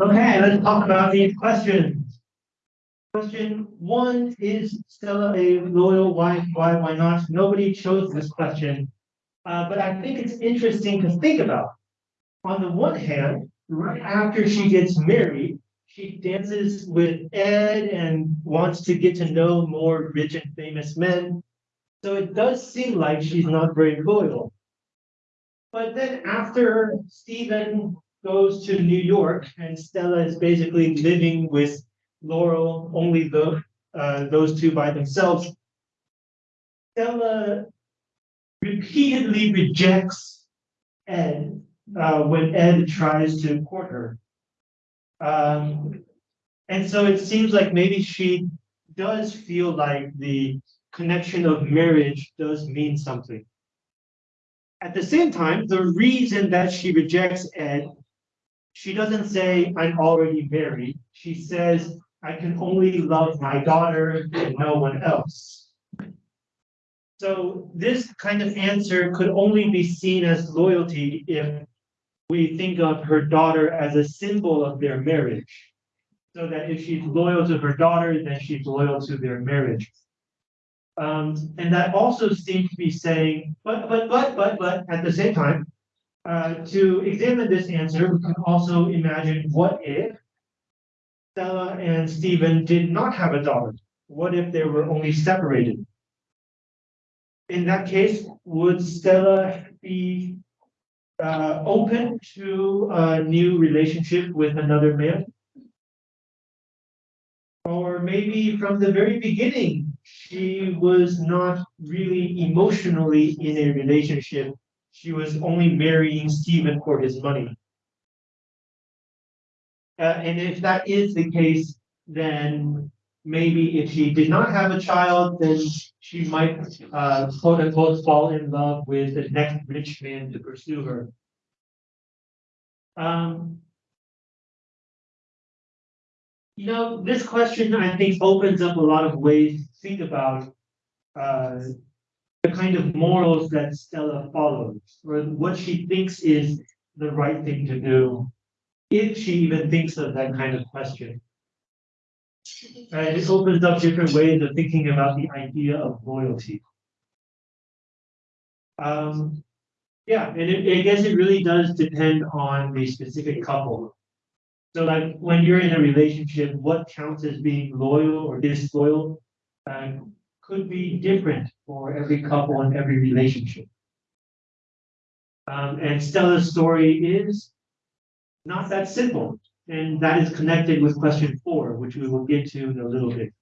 Okay, let's talk about these questions. Question one, is Stella a loyal wife? Why, why not? Nobody chose this question. Uh, but I think it's interesting to think about. On the one hand, right after she gets married, she dances with Ed and wants to get to know more rich and famous men. So it does seem like she's not very loyal. But then after Stephen goes to New York and Stella is basically living with Laurel, only the uh, those two by themselves. Stella repeatedly rejects Ed uh, when Ed tries to court her. Um, and so it seems like maybe she does feel like the connection of marriage does mean something. At the same time, the reason that she rejects Ed, she doesn't say, I'm already married. She says, I can only love my daughter and no one else. So this kind of answer could only be seen as loyalty if we think of her daughter as a symbol of their marriage. So that if she's loyal to her daughter, then she's loyal to their marriage. Um, and that also seems to be saying, but, but, but, but, but, at the same time, uh, to examine this answer, we can also imagine what if Stella and Stephen did not have a daughter? What if they were only separated? In that case, would Stella be uh, open to a new relationship with another man? Or maybe from the very beginning, she was not really emotionally in a relationship. She was only marrying Stephen for his money. Uh, and if that is the case, then maybe if she did not have a child, then she might, uh, quote unquote, fall in love with the next rich man to pursue her. Um, you know, this question, I think, opens up a lot of ways think about uh, the kind of morals that Stella follows, or what she thinks is the right thing to do if she even thinks of that kind of question. And it opens up different ways of thinking about the idea of loyalty. Um, yeah, and it, I guess it really does depend on the specific couple. So like when you're in a relationship, what counts as being loyal or disloyal uh, could be different for every couple and every relationship. Um, and Stella's story is not that simple. And that is connected with question four, which we will get to in a little bit.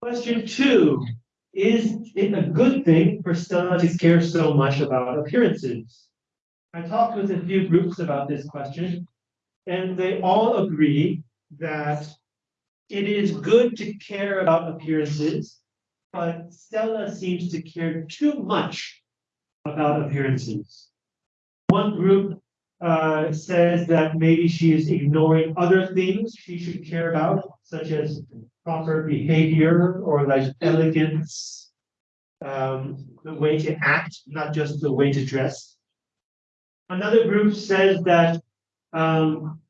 Question two, is it a good thing for Stella to care so much about appearances? I talked with a few groups about this question, and they all agree that it is good to care about appearances, but Stella seems to care too much about appearances. One group uh, says that maybe she is ignoring other things she should care about, such as proper behavior or like elegance, um, the way to act, not just the way to dress. Another group says that um,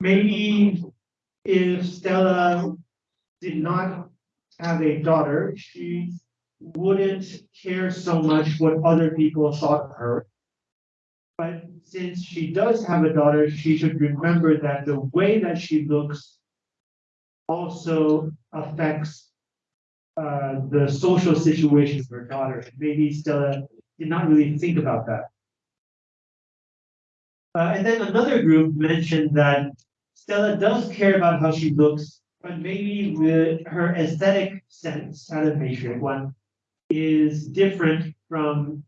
maybe if Stella did not have a daughter, she wouldn't care so much what other people thought of her but since she does have a daughter, she should remember that the way that she looks also affects uh, the social situation of her daughter. Maybe Stella did not really think about that. Uh, and then another group mentioned that Stella does care about how she looks, but maybe the, her aesthetic sense, out of matrix one, is different from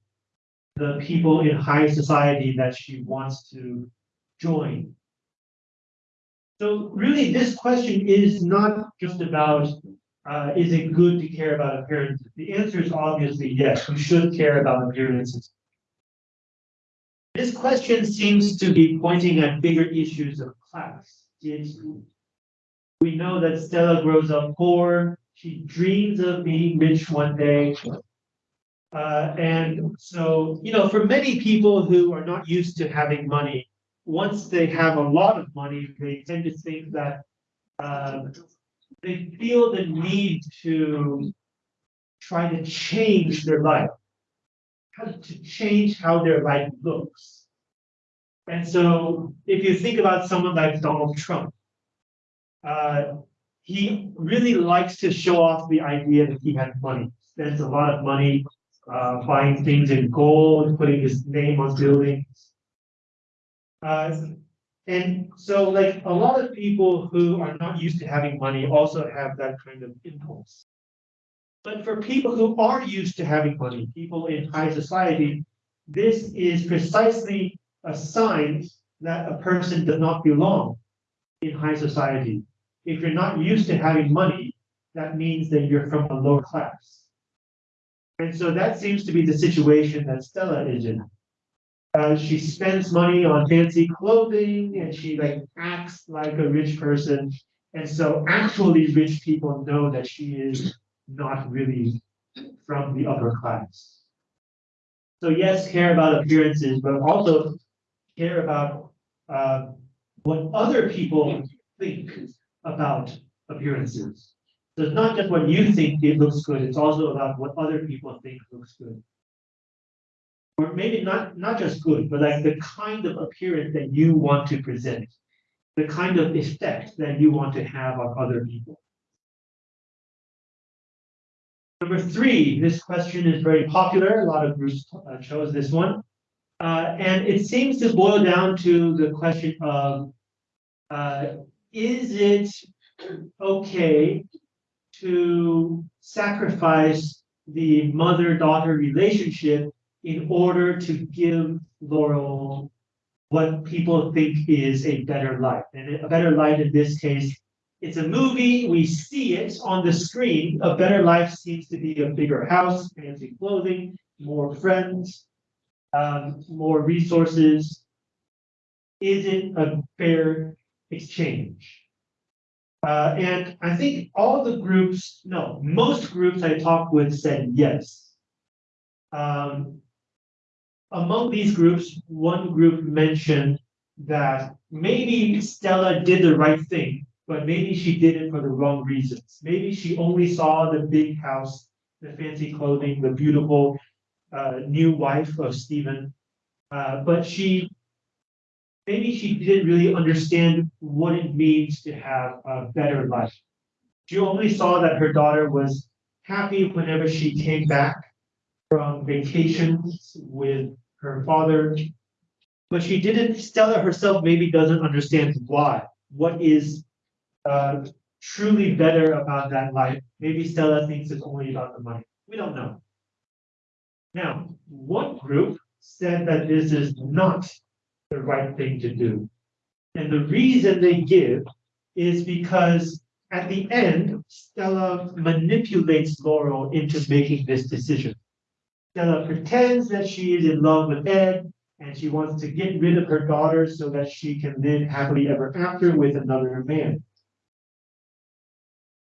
the people in high society that she wants to join. So really, this question is not just about, uh, is it good to care about appearances? The answer is obviously yes, we should care about appearances. This question seems to be pointing at bigger issues of class. We know that Stella grows up poor, she dreams of being rich one day, Uh, and so, you know, for many people who are not used to having money, once they have a lot of money, they tend to think that uh, they feel the need to try to change their life, to change how their life looks. And so, if you think about someone like Donald Trump, uh, he really likes to show off the idea that he has money, spends a lot of money uh, buying things in gold, putting his name on buildings. Uh, and so, like a lot of people who are not used to having money also have that kind of impulse. But for people who are used to having money, people in high society, this is precisely a sign that a person does not belong in high society. If you're not used to having money, that means that you're from a lower class. And so that seems to be the situation that Stella is in. Uh, she spends money on fancy clothing and she like acts like a rich person. And so actually rich people know that she is not really from the upper class. So yes, care about appearances, but also care about uh, what other people think about appearances. So it's not just what you think it looks good, it's also about what other people think looks good. Or maybe not, not just good, but like the kind of appearance that you want to present, the kind of effect that you want to have on other people. Number three, this question is very popular. A lot of groups uh, chose this one. Uh, and it seems to boil down to the question of uh, is it okay to sacrifice the mother daughter relationship in order to give Laurel what people think is a better life? And a better life in this case it's a movie, we see it on the screen. A better life seems to be a bigger house, fancy clothing, more friends, um, more resources. Is it a fair exchange? Uh, and I think all the groups, no, most groups I talked with said yes. Um, among these groups, one group mentioned that maybe Stella did the right thing but maybe she did it for the wrong reasons. Maybe she only saw the big house, the fancy clothing, the beautiful uh, new wife of Stephen, uh, but she maybe she didn't really understand what it means to have a better life. She only saw that her daughter was happy whenever she came back from vacations with her father, but she didn't. Stella herself maybe doesn't understand why. What is uh, truly better about that life. Maybe Stella thinks it's only about the money. We don't know. Now, one group said that this is not the right thing to do. And the reason they give is because at the end, Stella manipulates Laurel into making this decision. Stella pretends that she is in love with Ed and she wants to get rid of her daughter so that she can live happily ever after with another man.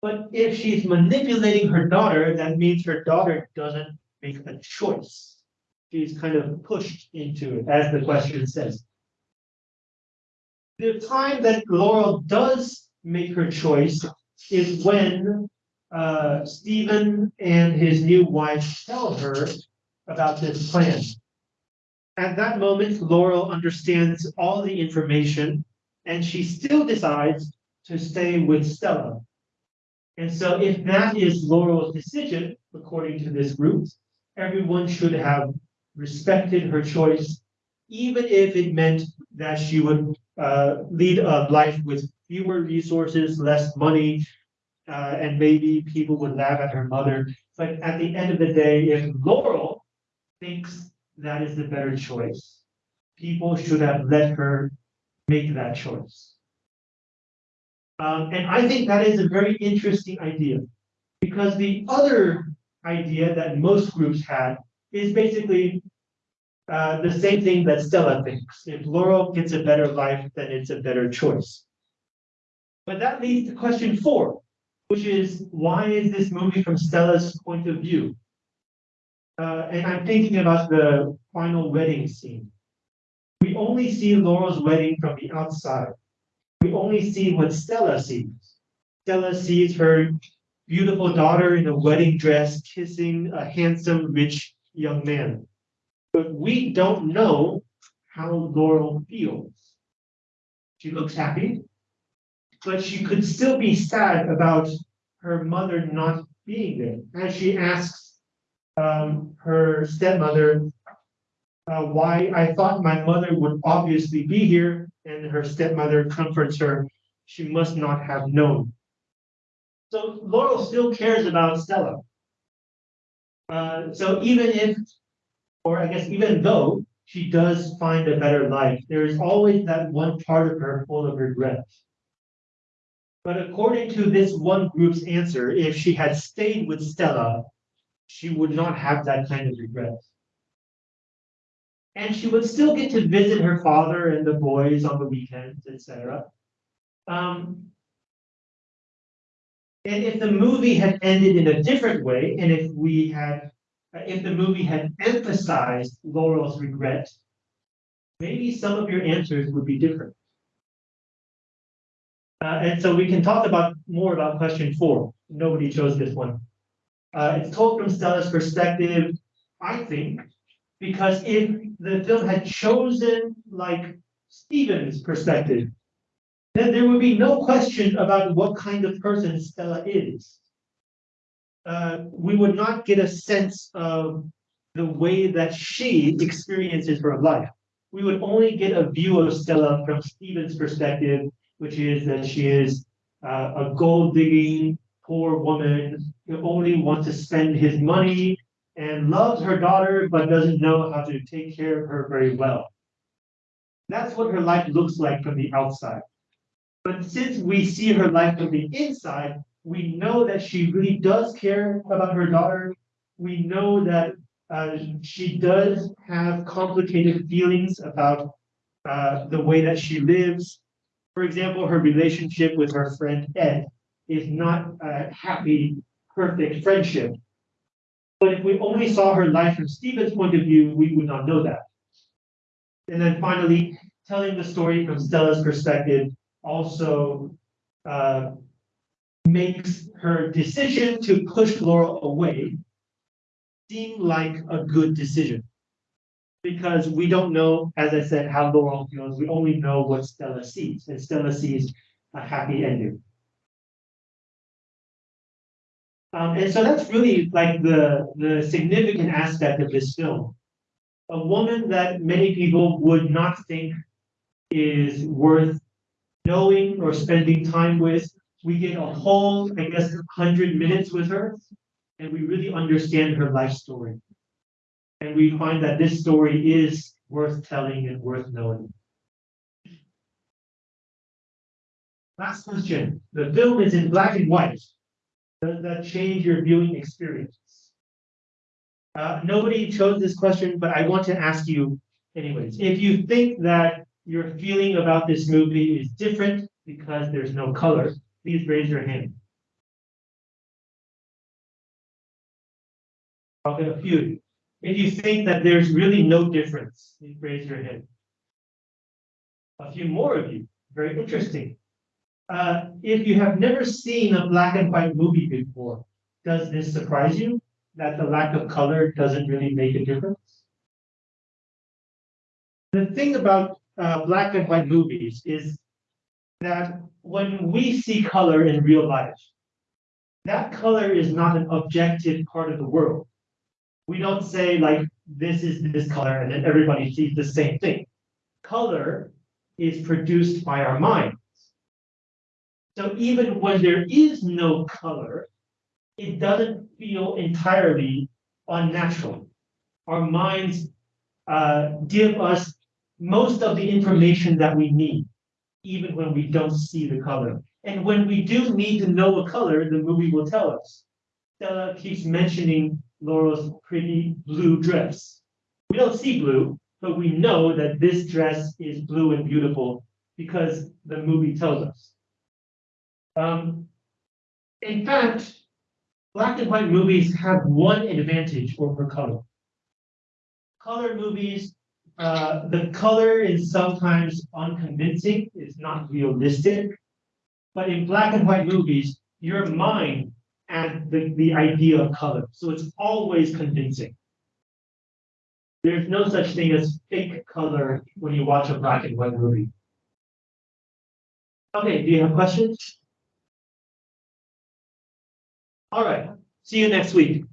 But if she's manipulating her daughter, that means her daughter doesn't make a choice. She's kind of pushed into it, as the question says. The time that Laurel does make her choice is when uh, Stephen and his new wife tell her about this plan. At that moment, Laurel understands all the information and she still decides to stay with Stella. And so if that is Laurel's decision, according to this group, everyone should have respected her choice, even if it meant that she would uh, lead a life with fewer resources, less money, uh, and maybe people would laugh at her mother. But at the end of the day, if Laurel thinks that is the better choice, people should have let her make that choice. Um, and I think that is a very interesting idea because the other idea that most groups had is basically uh, the same thing that Stella thinks. If Laurel gets a better life, then it's a better choice. But that leads to question four, which is why is this movie from Stella's point of view? Uh, and I'm thinking about the final wedding scene. We only see Laurel's wedding from the outside. We only see what Stella sees. Stella sees her beautiful daughter in a wedding dress kissing a handsome, rich young man. But we don't know how Laurel feels. She looks happy, but she could still be sad about her mother not being there. As she asks um, her stepmother uh, why I thought my mother would obviously be here, and her stepmother comforts her. She must not have known. So Laurel still cares about Stella. Uh, so even if, or I guess even though she does find a better life, there is always that one part of her full of regret. But according to this one group's answer, if she had stayed with Stella, she would not have that kind of regret. And she would still get to visit her father and the boys on the weekends, etc. Um, and if the movie had ended in a different way, and if we had, if the movie had emphasized Laurel's regret, maybe some of your answers would be different. Uh, and so we can talk about more about question four. Nobody chose this one. Uh, it's told from Stella's perspective, I think, because if the film had chosen like Stephen's perspective, then there would be no question about what kind of person Stella is. Uh, we would not get a sense of the way that she experiences her life. We would only get a view of Stella from Stephen's perspective, which is that she is uh, a gold digging poor woman who only wants to spend his money and loves her daughter but doesn't know how to take care of her very well. That's what her life looks like from the outside. But since we see her life from the inside, we know that she really does care about her daughter. We know that uh, she does have complicated feelings about uh, the way that she lives. For example, her relationship with her friend Ed is not a happy, perfect friendship. But if we only saw her life from Stephen's point of view, we would not know that. And then finally, telling the story from Stella's perspective also uh, makes her decision to push Laurel away seem like a good decision. Because we don't know, as I said, how Laurel feels. We only know what Stella sees, and Stella sees a happy ending. Um, and so that's really like the, the significant aspect of this film. A woman that many people would not think is worth knowing or spending time with. We get a whole, I guess, 100 minutes with her, and we really understand her life story. And we find that this story is worth telling and worth knowing. Last question. The film is in black and white. Does that change your viewing experience? Uh, nobody chose this question, but I want to ask you anyways. If you think that your feeling about this movie is different because there's no color, please raise your hand. Okay, a few. If you think that there's really no difference, please raise your hand. A few more of you. Very interesting. Uh, if you have never seen a black and white movie before, does this surprise you that the lack of color doesn't really make a difference? The thing about uh, black and white movies is that when we see color in real life, that color is not an objective part of the world. We don't say like this is this color and then everybody sees the same thing. Color is produced by our mind. So even when there is no color, it doesn't feel entirely unnatural. Our minds uh, give us most of the information that we need, even when we don't see the color. And when we do need to know a color, the movie will tell us. Stella keeps mentioning Laurel's pretty blue dress. We don't see blue, but we know that this dress is blue and beautiful because the movie tells us. Um, in fact, Black and white movies have one advantage over color. Color movies, uh, the color is sometimes unconvincing, it's not realistic. But in black and white movies, your mind and the, the idea of color, so it's always convincing. There's no such thing as fake color when you watch a black and white movie. Okay, do you have questions? All right, see you next week.